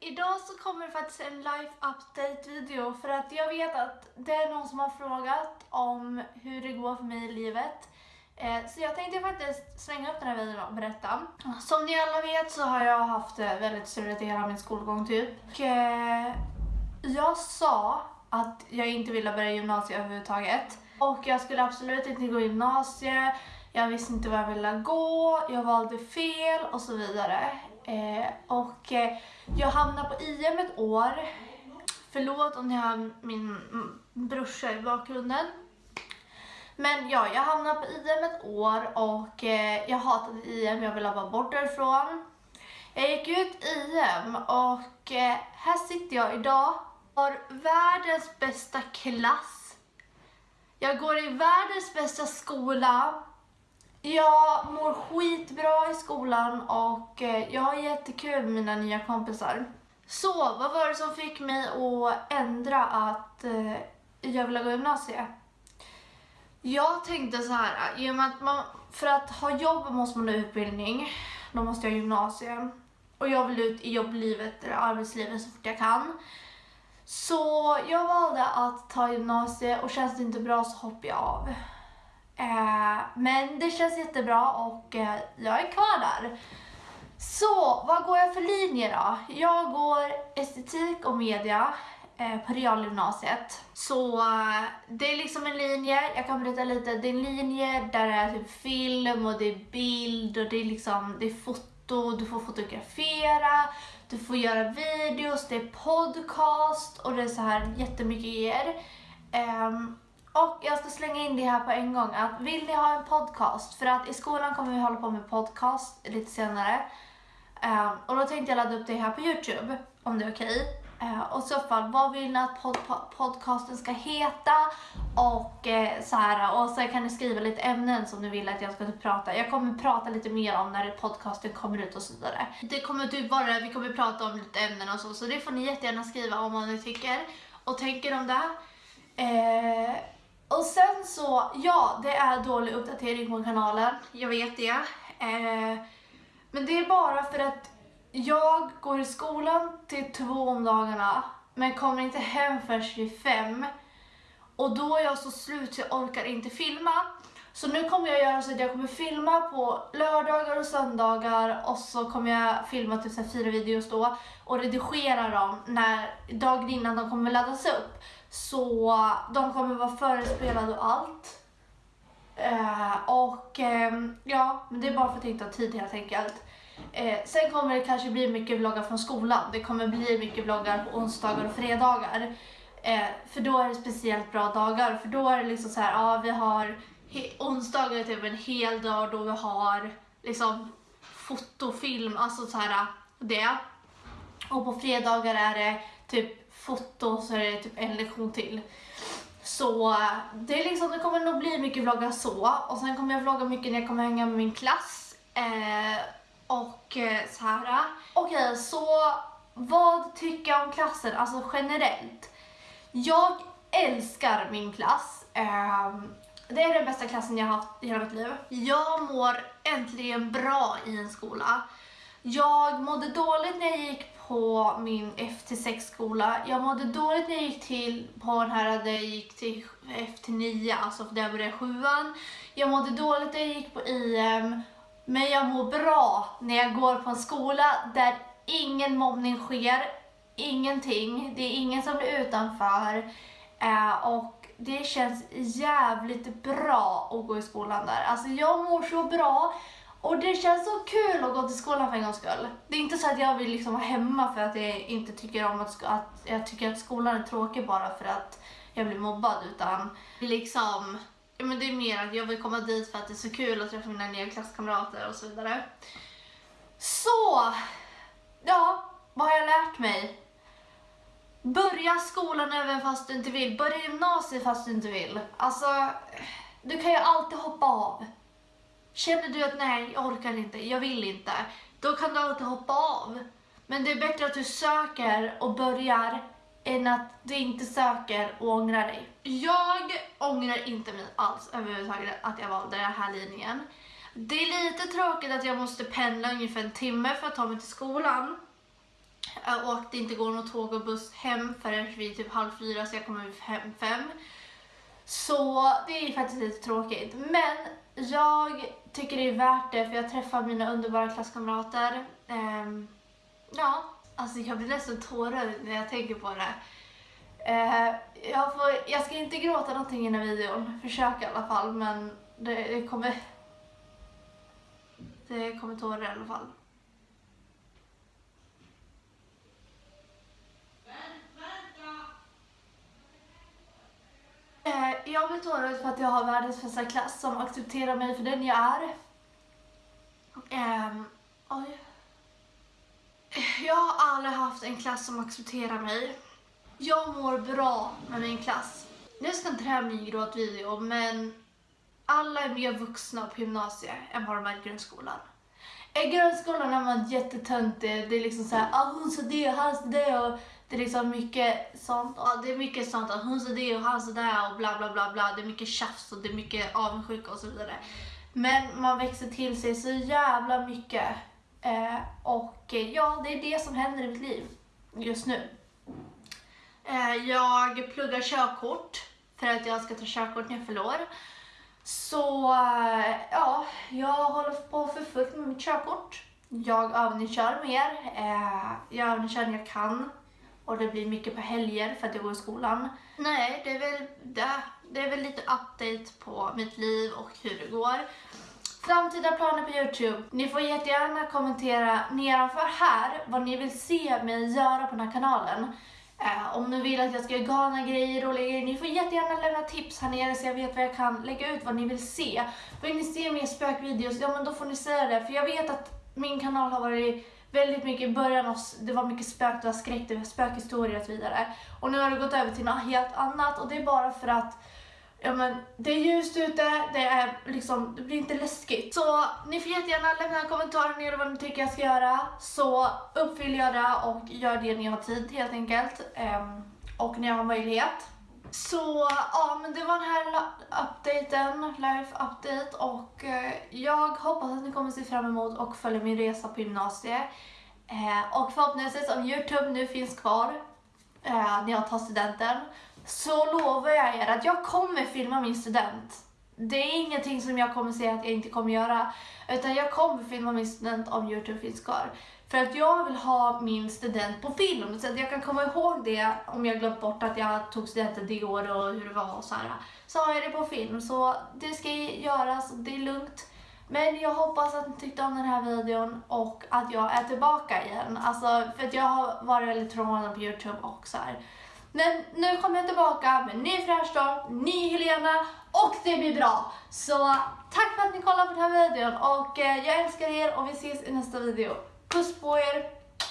Idag så kommer det faktiskt en life update video för att jag vet att det är någon som har frågat om hur det går för mig i livet. Eh, så jag tänkte faktiskt slänga upp den här videon och berätta. Som ni alla vet så har jag haft det väldigt struligt i hela min skolgång typ. Och, eh, jag sa att jag inte ville börja gymnasiet överhuvudtaget. Och jag skulle absolut inte gå gymnasiet, jag visste inte vad jag ville gå, jag valde fel och så vidare. Eh, och eh, jag hamnade på IM ett år. Förlåt om ni har min mm, brorsa i bakgrunden. Men ja, jag hamnade på IM ett år och eh, jag hatade IM, jag ville vara bort därifrån. Jag gick ut IM och eh, här sitter jag idag. Har världens bästa klass. Jag går i världens bästa skola. Jag mår skitbra i skolan och eh, jag har jättekul med mina nya kompisar. Så, vad var det som fick mig att ändra att eh, jag ville gå gymnasiet? Jag tänkte så här, eh, i och med att man, för att ha jobb måste man ha utbildning, då måste jag ha gymnasium. Och jag vill ut i jobblivet eller arbetslivet så fort jag kan. Så jag valde att ta gymnasiet och känns det inte bra så hoppar jag av. Eh, men det känns jättebra och eh, jag är kvar där. Så, vad går jag för linje då? Jag går estetik och media eh, på realgymnasiet. Så eh, det är liksom en linje, jag kan berätta lite, det är en linje där det är typ film och det är bild och det är liksom, det är foto, du får fotografera, du får göra videos, det är podcast och det är så här jättemycket grejer. Ehm, och jag ska slänga in det här på en gång att vill ni ha en podcast? För att i skolan kommer vi hålla på med podcast lite senare. Um, och då tänkte jag ladda upp det här på Youtube om det är okej. Ehm, och i så fall, vad vill ni att pod podcasten ska heta? Och uh, så här, och så kan ni skriva lite ämnen som ni vill att jag ska typ prata. Jag kommer prata lite mer om när podcasten kommer ut och så vidare. Det kommer typ vara, vi kommer prata om lite ämnen och så, så det får ni jättegärna skriva om vad ni tycker och tänker om det. Uh, och sen så, ja, det är dålig uppdatering på kanalen. Jag vet det. Eh, men det är bara för att jag går i skolan till två om dagarna, men kommer inte hem förrän vid fem. Och då är jag så slut så jag orkar inte filma. Så nu kommer jag göra så att jag kommer filma på lördagar och söndagar och så kommer jag filma typ så här fyra videos då och redigera dem när dagen innan de kommer laddas upp. Så de kommer vara förespelade och allt. Eh, och eh, ja, men det är bara för att inte ha tid helt enkelt. Eh, sen kommer det kanske bli mycket vloggar från skolan. Det kommer bli mycket vloggar på onsdagar och fredagar. Eh, för då är det speciellt bra dagar. För då är det liksom så här, ja vi har onsdagar är typ en hel dag då vi har liksom fotofilm, alltså så här det. Och på fredagar är det typ foto så är det typ en lektion till. Så det, är liksom, det kommer nog bli mycket vloggar så. Och sen kommer jag vlogga mycket när jag kommer hänga med min klass. Eh, och eh, så här. Okej, okay, så vad tycker jag om klassen, alltså generellt? Jag älskar min klass. Eh, det är den bästa klassen jag har haft i hela mitt liv. Jag mår äntligen bra i en skola. Jag mådde dåligt när jag gick på min F-6 skola. Jag mådde dåligt när jag gick till på den här där jag gick till F-9, alltså där jag började sjuan. Jag mådde dåligt när jag gick på IM. Men jag mår bra när jag går på en skola där ingen mobbning sker, ingenting. Det är ingen som blir utanför. Eh, och det känns jävligt bra att gå i skolan där. Alltså jag mår så bra och det känns så kul att gå till skolan för en gångs skull. Det är inte så att jag vill liksom vara hemma för att jag inte tycker om att, att jag tycker att skolan är tråkig bara för att jag blir mobbad utan liksom ja, men det är mer att jag vill komma dit för att det är så kul att träffa mina nya klasskamrater och så vidare. Så, ja, vad har jag lärt mig? Börja skolan även fast du inte vill. Börja gymnasiet fast du inte vill. Alltså, du kan ju alltid hoppa av. Känner du att nej, jag orkar inte, jag vill inte. Då kan du alltid hoppa av. Men det är bättre att du söker och börjar än att du inte söker och ångrar dig. Jag ångrar inte mig alls överhuvudtaget att jag valde den här linjen. Det är lite tråkigt att jag måste pendla ungefär en timme för att ta mig till skolan. Och att det inte går något tåg och buss hem förrän vid typ halv fyra så jag kommer hem fem. Så det är faktiskt lite tråkigt. Men jag tycker det är värt det för jag träffar mina underbara klasskamrater. Ehm, ja, alltså jag blir nästan tårögd när jag tänker på det. Eh, jag, får, jag ska inte gråta någonting i den här videon, försök i alla fall, men det, det kommer... Det kommer tårar i alla fall. Eh, jag blir tårögd för att jag har världens bästa klass som accepterar mig för den jag är. Um, oj. Jag har aldrig haft en klass som accepterar mig. Jag mår bra med min klass. Nu ska inte det här bli en gråtvideo, men alla är mer vuxna på gymnasiet än vad de är i grundskolan. I grundskolan är man jättetöntig. Det är liksom såhär, ah, hon sa det och han sa det och det är liksom mycket sånt. Ja, det är mycket sånt att hon sa det och han sa det och bla bla bla bla. Det är mycket tjafs och det är mycket avundsjuka och så vidare. Men man växer till sig så jävla mycket. Eh, och eh, ja, det är det som händer i mitt liv just nu. Eh, jag pluggar körkort för att jag ska ta körkort när jag fyller år. Så eh, ja, jag håller på för fullt med mitt körkort. Jag övningskör mer. Eh, jag övningskör när jag kan. Och det blir mycket på helger för att jag går i skolan. Nej, det är väl det. Det är väl lite update på mitt liv och hur det går. Framtida planer på Youtube. Ni får jättegärna kommentera nedanför här vad ni vill se mig göra på den här kanalen. Eh, om ni vill att jag ska göra galna grejer, roliga grejer, ni får jättegärna lämna tips här nere så jag vet vad jag kan lägga ut, vad ni vill se. Vill ni se mer spökvideos, ja men då får ni säga det. För jag vet att min kanal har varit väldigt mycket i början, och det var mycket spök, det var skräck, det var spökhistorier och så vidare. Och nu har det gått över till något helt annat och det är bara för att Ja men det är ljust ute, det är liksom, det blir inte läskigt. Så ni får jättegärna lämna en kommentar nere vad ni tycker jag ska göra. Så uppfyller jag det och gör det när jag har tid helt enkelt. Ehm, och när jag har möjlighet. Så ja men det var den här updaten, life update och eh, jag hoppas att ni kommer se fram emot och följa min resa på gymnasiet. Eh, och förhoppningsvis om Youtube nu finns kvar eh, när jag tar studenten så lovar jag er att jag kommer filma min student. Det är ingenting som jag kommer säga att jag inte kommer göra. Utan jag kommer filma min student om Youtube finns kvar. För att jag vill ha min student på film. Så att jag kan komma ihåg det om jag glömt bort att jag tog studenten det år och hur det var och så här. Så har jag det på film. Så det ska göras och det är lugnt. Men jag hoppas att ni tyckte om den här videon och att jag är tillbaka igen. Alltså, för att jag har varit väldigt frånvarande på Youtube och så här. Men nu kommer jag tillbaka med ny fräsch dag, ny Helena och det blir bra. Så tack för att ni kollade på den här videon och eh, jag älskar er och vi ses i nästa video. Puss på er!